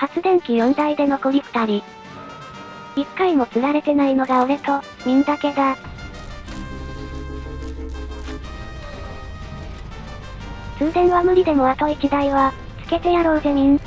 発電機4台で残り2人。1回も釣られてないのが俺と、ミンだけだ。通電は無理でもあと1台は、つけてやろうぜみん。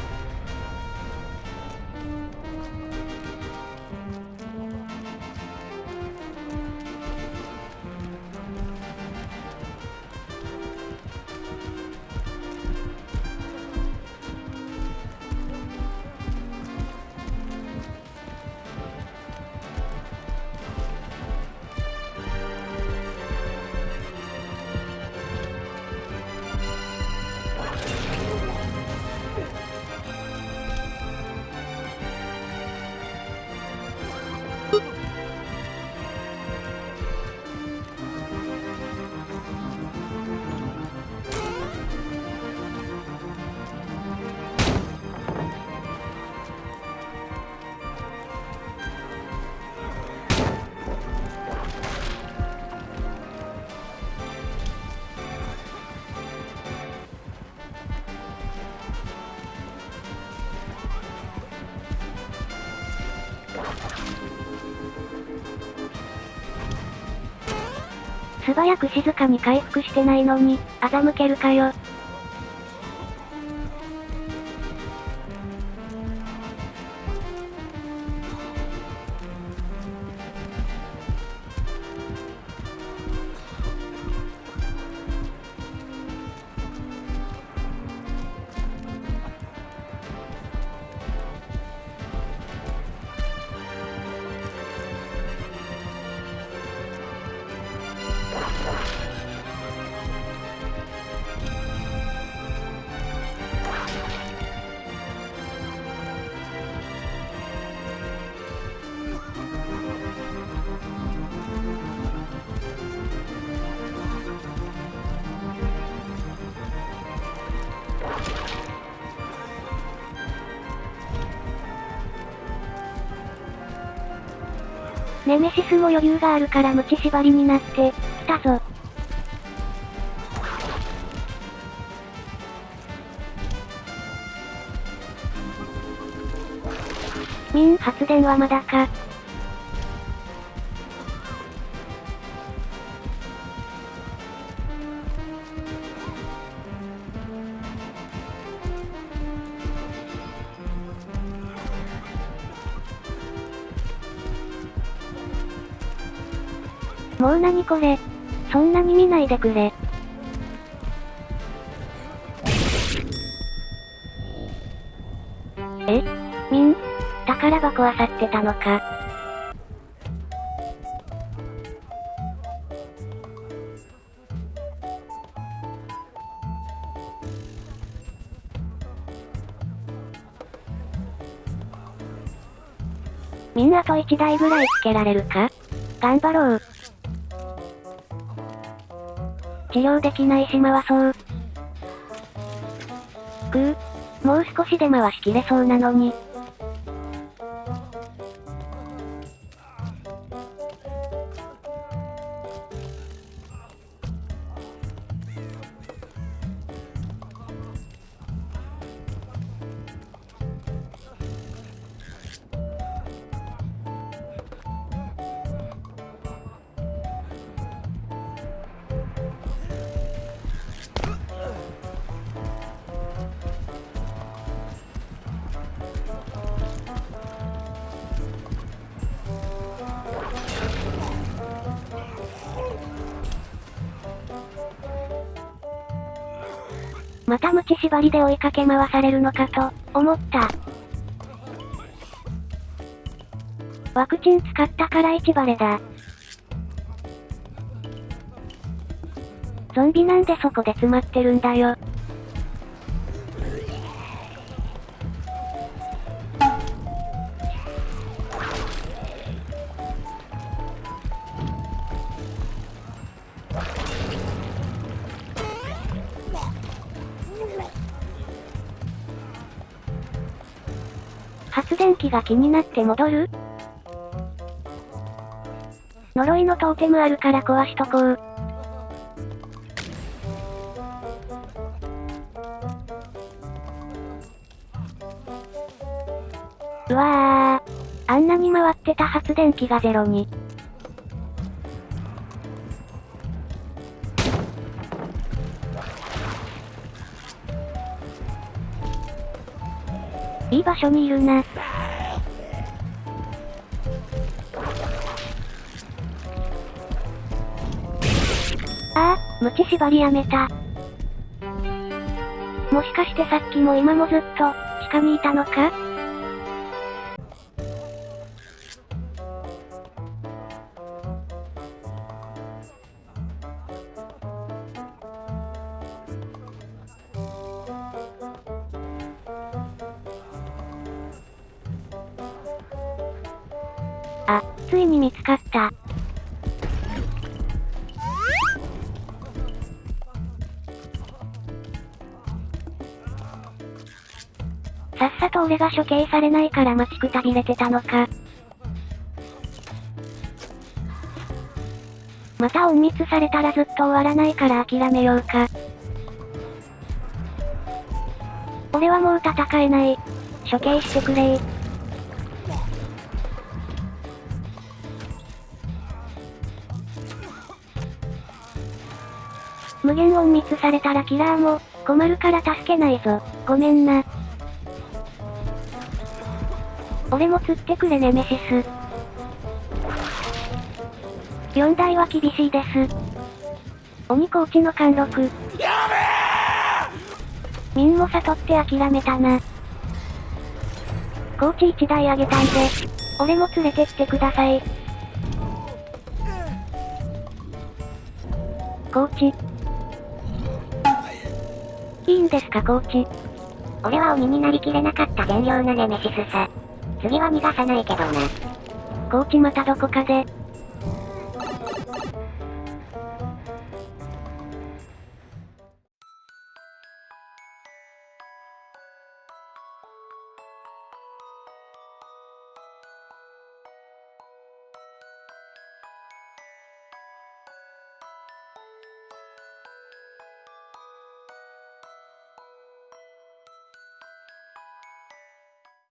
素早く静かに回復してないのに、欺けるかよ。ネメシスも余裕があるから無知縛りになって、きたぞ。ミン発電はまだか。もう何これ。そんなに見ないでくれ。え？ミン宝箱漁ってたのか。みんなと1台ぐらいつけられるか？頑張ろう。治療できないし回そう。くぅ。もう少しで回しきれそうなのに。また無知縛りで追いかけ回されるのかと、思った。ワクチン使ったから一バレだ。ゾンビなんでそこで詰まってるんだよ。発電機が気になって戻る？呪いのトーテムあるから壊しとこう。うわあ。あんなに回ってた発電機がゼロに。いい場所にいるな。ああ、無知縛りやめた。もしかしてさっきも今もずっと、地下にいたのか？ついに見つかった。さっさと俺が処刑されないから待ちくたびれてたのか。また隠密されたらずっと終わらないから諦めようか。俺はもう戦えない。処刑してくれ無限隠密されたらキラーも、困るから助けないぞ。ごめんな。俺も釣ってくれネメシス。4台は厳しいです。鬼コーチの貫禄。やめンも悟って諦めたな。コーチ1台あげたいぜ。俺も連れてってください。コーチ。いいんですかコーチ。俺は鬼になりきれなかった善良なネメシスさ。次は逃がさないけどな。コーチまたどこかで、